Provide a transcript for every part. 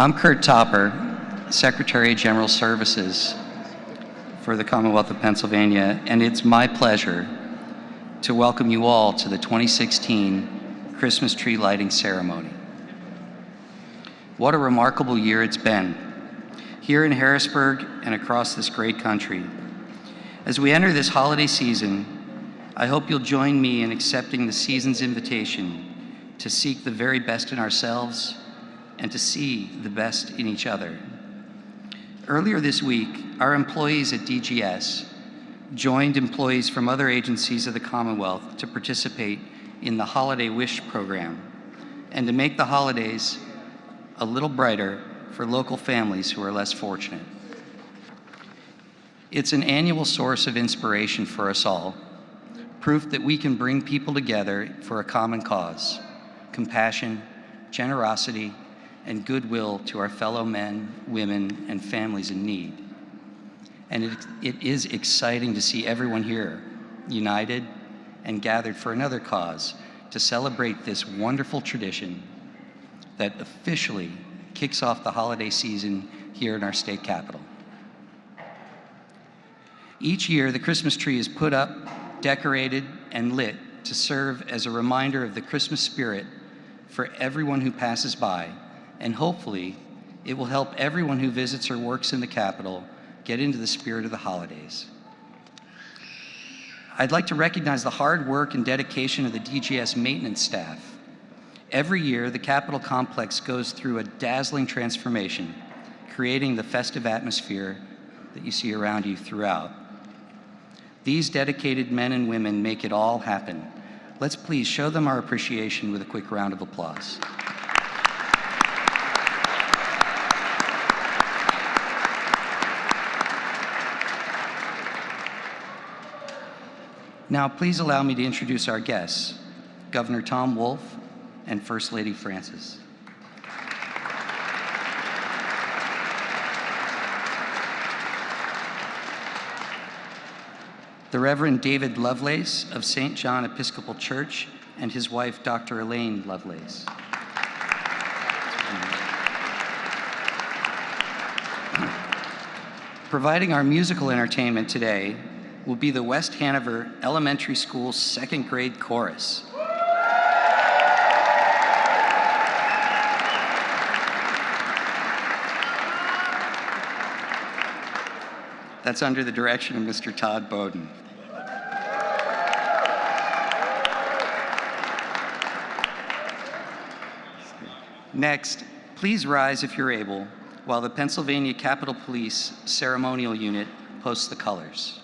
I'm Curt Topper, Secretary of General Services for the Commonwealth of Pennsylvania, and it's my pleasure to welcome you all to the 2016 Christmas tree lighting ceremony. What a remarkable year it's been, here in Harrisburg and across this great country. As we enter this holiday season, I hope you'll join me in accepting the season's invitation to seek the very best in ourselves and to see the best in each other. Earlier this week, our employees at DGS joined employees from other agencies of the Commonwealth to participate in the Holiday Wish program and to make the holidays a little brighter for local families who are less fortunate. It's an annual source of inspiration for us all, proof that we can bring people together for a common cause, compassion, generosity, and goodwill to our fellow men, women, and families in need. And it, it is exciting to see everyone here, united and gathered for another cause to celebrate this wonderful tradition that officially kicks off the holiday season here in our state capital. Each year, the Christmas tree is put up, decorated, and lit to serve as a reminder of the Christmas spirit for everyone who passes by and hopefully it will help everyone who visits or works in the Capitol get into the spirit of the holidays. I'd like to recognize the hard work and dedication of the DGS maintenance staff. Every year, the Capitol complex goes through a dazzling transformation, creating the festive atmosphere that you see around you throughout. These dedicated men and women make it all happen. Let's please show them our appreciation with a quick round of applause. Now, please allow me to introduce our guests, Governor Tom Wolf and First Lady Frances. The Reverend David Lovelace of St. John Episcopal Church and his wife, Dr. Elaine Lovelace. Providing our musical entertainment today will be the West Hanover Elementary School second grade chorus. That's under the direction of Mr. Todd Bowden. Next, please rise if you're able while the Pennsylvania Capitol Police Ceremonial Unit posts the colors.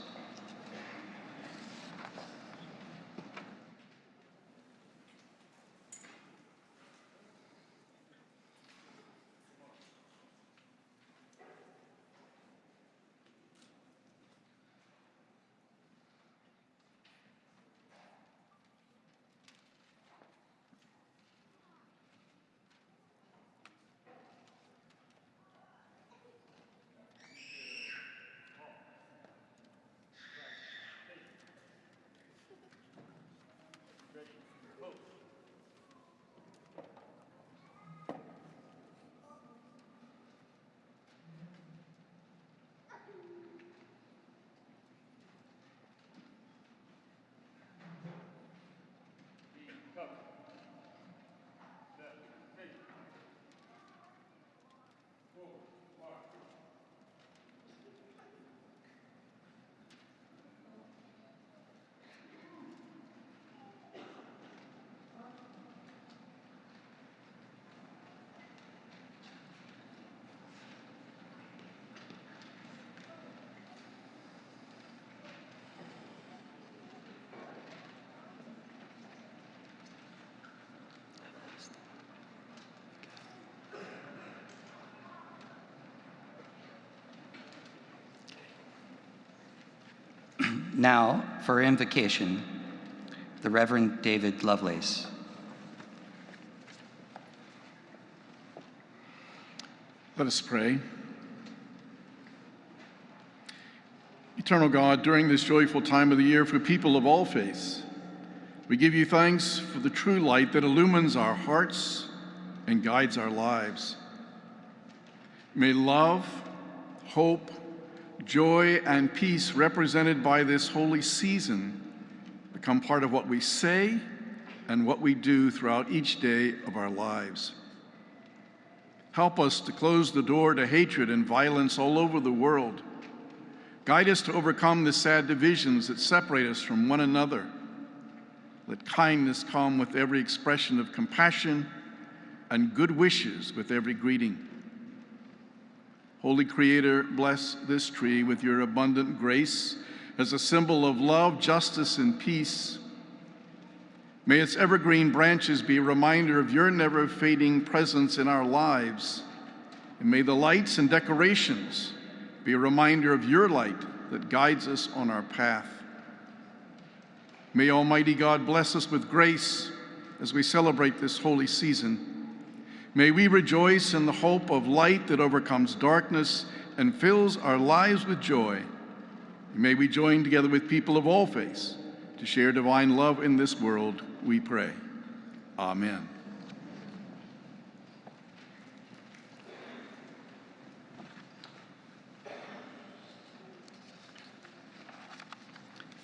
Now, for invocation, the Reverend David Lovelace. Let us pray. Eternal God, during this joyful time of the year for people of all faiths, we give you thanks for the true light that illumines our hearts and guides our lives. May love, hope, joy, and peace represented by this holy season become part of what we say and what we do throughout each day of our lives. Help us to close the door to hatred and violence all over the world. Guide us to overcome the sad divisions that separate us from one another. Let kindness come with every expression of compassion and good wishes with every greeting. Holy Creator, bless this tree with your abundant grace as a symbol of love, justice, and peace. May its evergreen branches be a reminder of your never fading presence in our lives. And may the lights and decorations be a reminder of your light that guides us on our path. May Almighty God bless us with grace as we celebrate this holy season. May we rejoice in the hope of light that overcomes darkness and fills our lives with joy. May we join together with people of all faiths to share divine love in this world, we pray. Amen.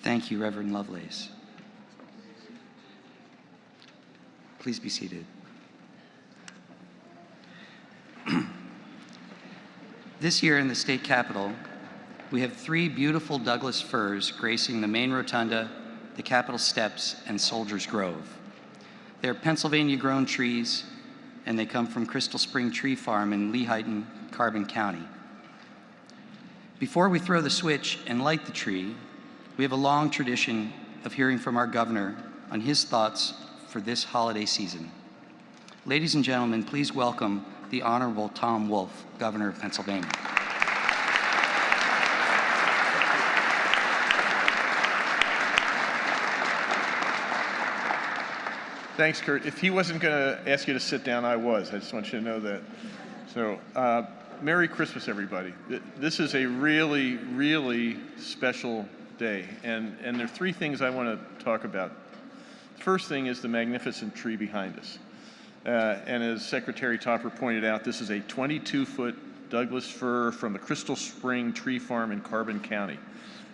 Thank you, Reverend Lovelace. Please be seated. This year in the state capitol, we have three beautiful Douglas firs gracing the main rotunda, the Capitol steps, and Soldiers Grove. They're Pennsylvania grown trees, and they come from Crystal Spring Tree Farm in Lehighton, Carbon County. Before we throw the switch and light the tree, we have a long tradition of hearing from our governor on his thoughts for this holiday season. Ladies and gentlemen, please welcome the Honorable Tom Wolf, Governor of Pennsylvania. Thanks, Curt. If he wasn't going to ask you to sit down, I was. I just want you to know that. So, uh, Merry Christmas, everybody. This is a really, really special day. And, and there are three things I want to talk about. The first thing is the magnificent tree behind us. Uh, and as Secretary Topper pointed out, this is a 22-foot Douglas fir from the Crystal Spring Tree Farm in Carbon County.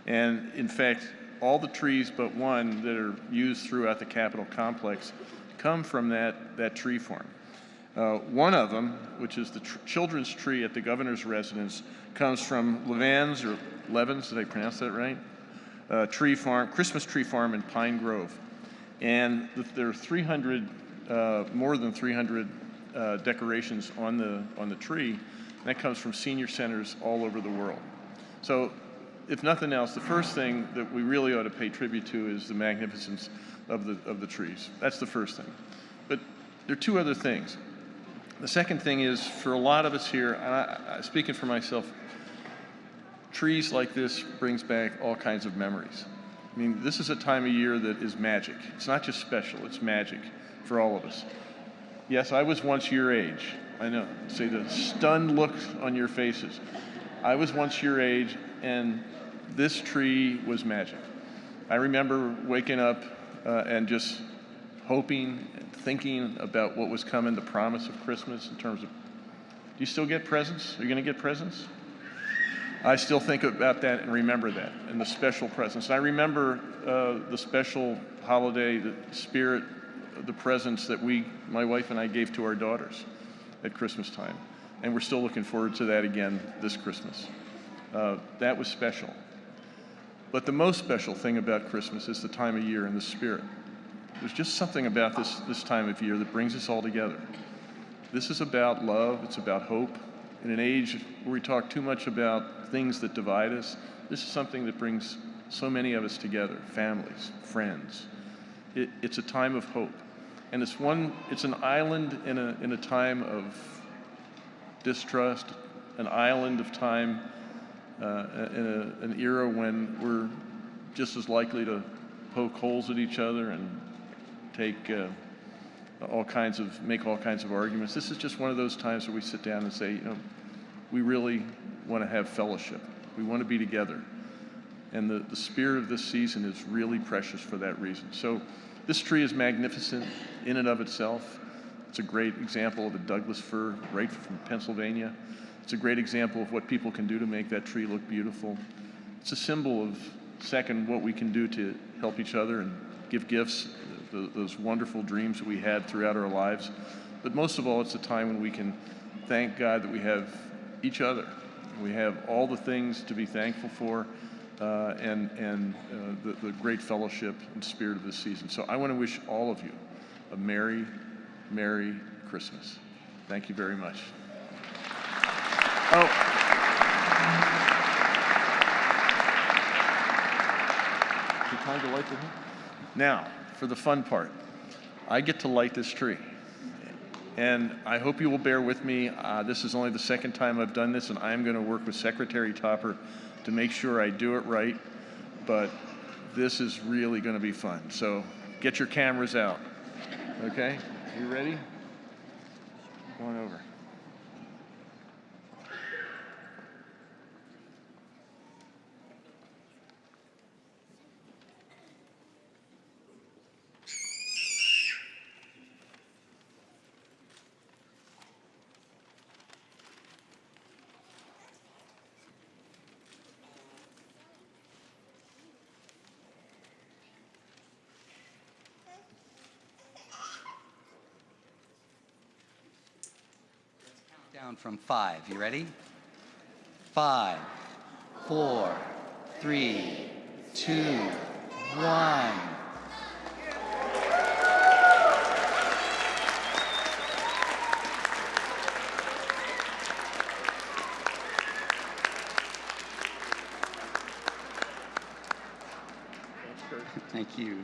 And in fact, all the trees but one that are used throughout the Capitol complex come from that, that tree farm. Uh, one of them, which is the tr children's tree at the governor's residence, comes from Levan's or Levens, did I pronounce that right? Uh, tree farm, Christmas tree farm in Pine Grove. And there are 300, uh, more than 300 uh, decorations on the, on the tree. And that comes from senior centers all over the world. So if nothing else, the first thing that we really ought to pay tribute to is the magnificence of the, of the trees. That's the first thing. But there are two other things. The second thing is for a lot of us here, I, I, speaking for myself, trees like this brings back all kinds of memories. I mean, this is a time of year that is magic. It's not just special, it's magic for all of us. Yes, I was once your age. I know. See the stunned looks on your faces. I was once your age, and this tree was magic. I remember waking up uh, and just hoping and thinking about what was coming, the promise of Christmas in terms of, do you still get presents? Are you going to get presents? I still think about that and remember that and the special presents. And I remember uh, the special holiday, the spirit, the presents that we, my wife and I, gave to our daughters at Christmas time. And we're still looking forward to that again this Christmas. Uh, that was special. But the most special thing about Christmas is the time of year and the spirit. There's just something about this, this time of year that brings us all together. This is about love, it's about hope. In an age where we talk too much about things that divide us, this is something that brings so many of us together families, friends. It, it's a time of hope. And it's one, it's an island in a, in a time of distrust, an island of time uh, in a, an era when we're just as likely to poke holes at each other and take uh, all kinds of, make all kinds of arguments. This is just one of those times where we sit down and say, you know, we really want to have fellowship. We want to be together. And the, the spirit of this season is really precious for that reason. So this tree is magnificent in and of itself. It's a great example of a Douglas fir right from Pennsylvania. It's a great example of what people can do to make that tree look beautiful. It's a symbol of, second, what we can do to help each other and give gifts, those wonderful dreams that we had throughout our lives. But most of all, it's a time when we can thank God that we have each other. We have all the things to be thankful for uh, and, and uh, the, the great fellowship and spirit of this season. So I want to wish all of you a Merry, Merry Christmas. Thank you very much. Oh. Time to light the Now, for the fun part, I get to light this tree. And I hope you will bear with me. Uh, this is only the second time I've done this, and I am going to work with Secretary Topper to make sure I do it right. But this is really going to be fun. So get your cameras out. Okay? You ready? Going over. Down from five. You ready? Five, four, three, two, one. Thank you.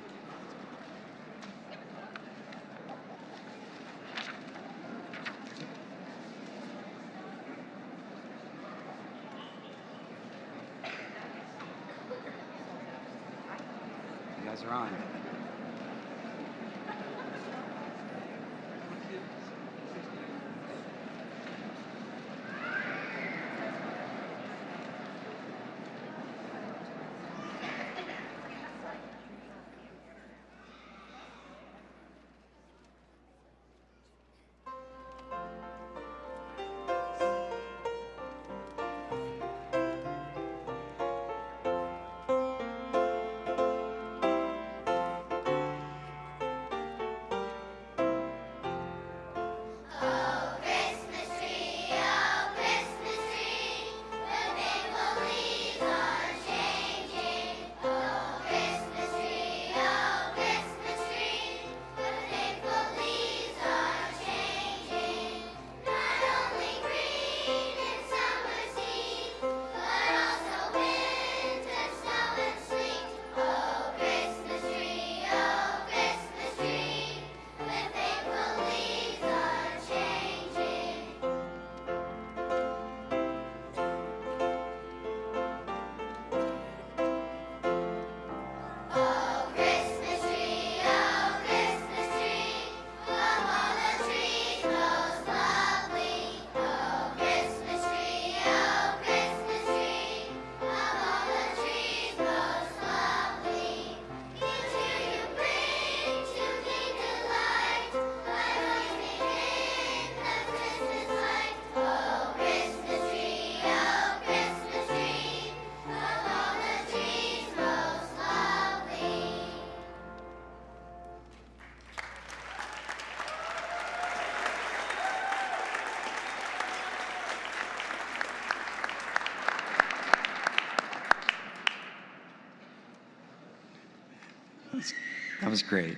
That was great.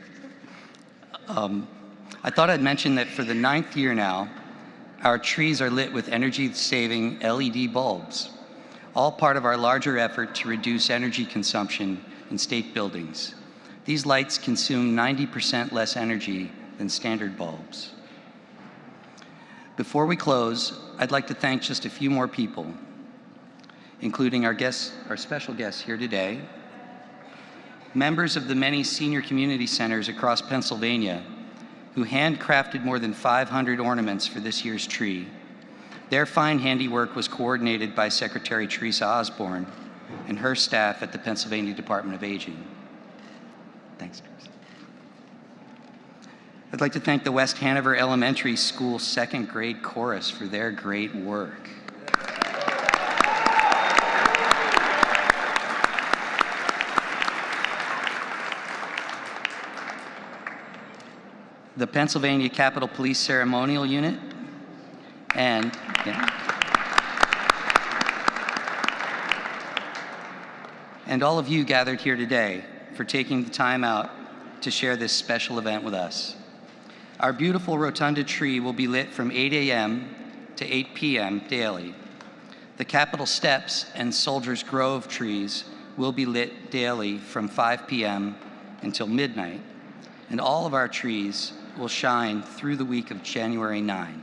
Um, I thought I'd mention that for the ninth year now, our trees are lit with energy-saving LED bulbs, all part of our larger effort to reduce energy consumption in state buildings. These lights consume 90% less energy than standard bulbs. Before we close, I'd like to thank just a few more people, including our guests, our special guests here today, members of the many senior community centers across Pennsylvania who handcrafted more than 500 ornaments for this year's tree. Their fine handiwork was coordinated by Secretary Teresa Osborne and her staff at the Pennsylvania Department of Aging. Thanks, Teresa. I'd like to thank the West Hanover Elementary School second grade chorus for their great work. The Pennsylvania Capitol Police Ceremonial Unit and yeah. and all of you gathered here today for taking the time out to share this special event with us. Our beautiful rotunda tree will be lit from 8 a.m. to 8 p.m. daily. The Capitol Steps and Soldiers Grove trees will be lit daily from 5 p.m. until midnight, and all of our trees will shine through the week of January 9.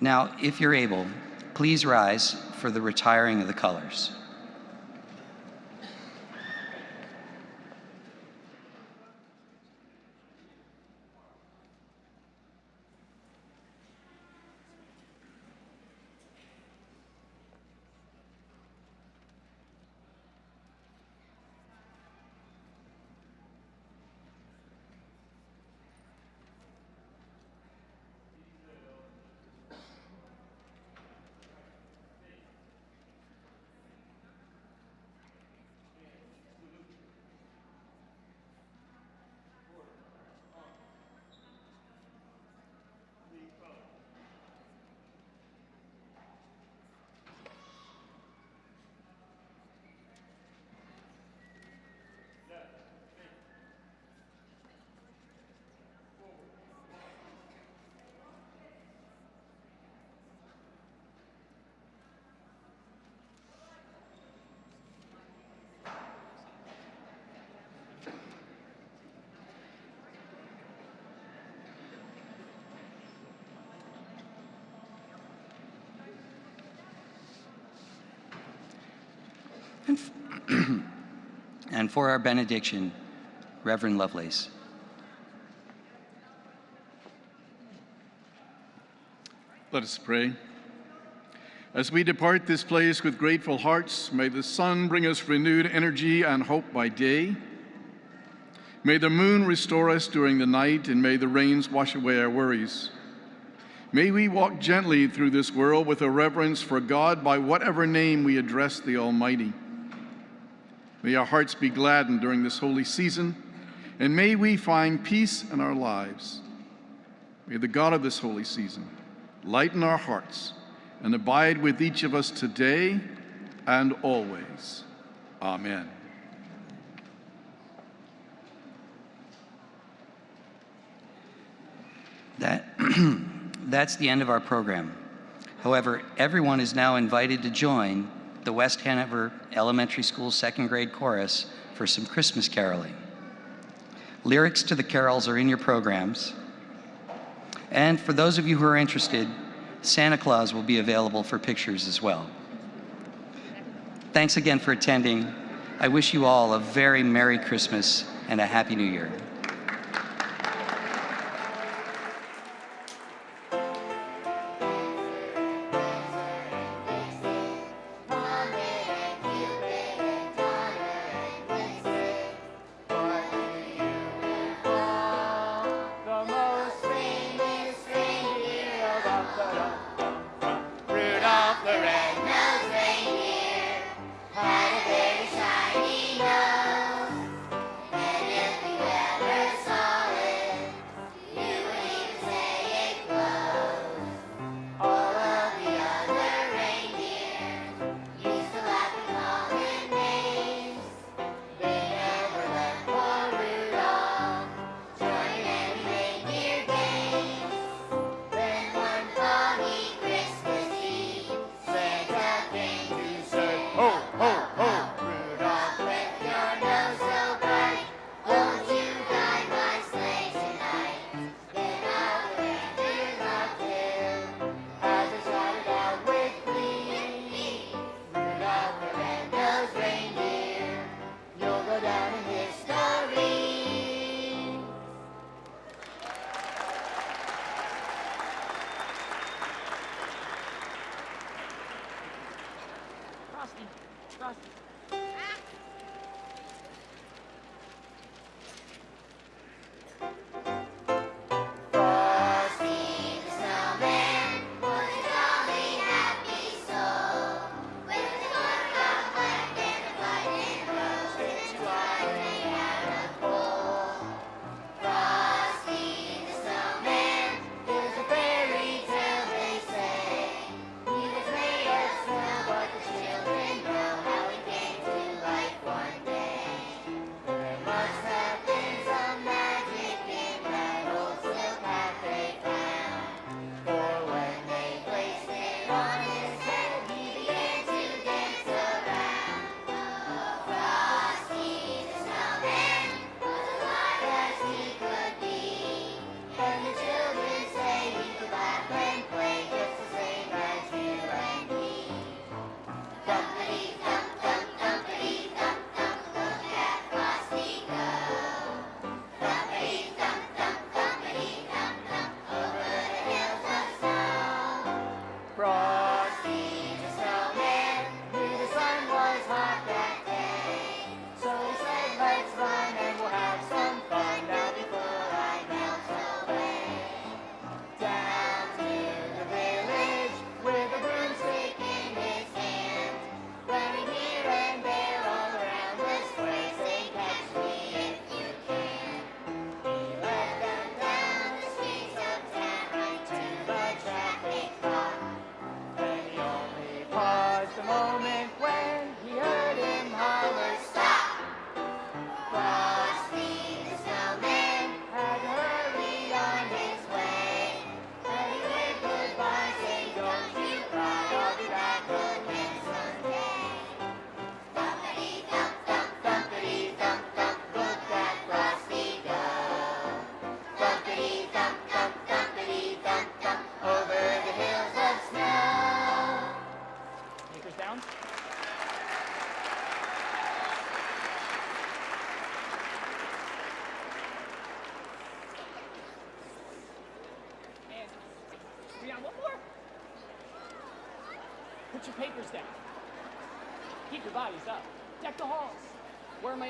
Now, if you're able, please rise for the retiring of the colors. And, and for our benediction, Reverend Lovelace. Let us pray. As we depart this place with grateful hearts, may the sun bring us renewed energy and hope by day. May the moon restore us during the night, and may the rains wash away our worries. May we walk gently through this world with a reverence for God by whatever name we address the Almighty. May our hearts be gladdened during this holy season, and may we find peace in our lives. May the God of this holy season lighten our hearts and abide with each of us today and always. Amen. That, that's the end of our program. However, everyone is now invited to join the West Hanover Elementary School second grade chorus for some Christmas caroling. Lyrics to the carols are in your programs. And for those of you who are interested, Santa Claus will be available for pictures as well. Thanks again for attending. I wish you all a very Merry Christmas and a Happy New Year.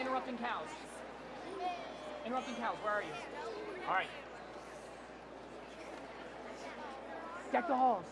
Interrupting cows? Interrupting cows, where are you? All right. Deck the halls.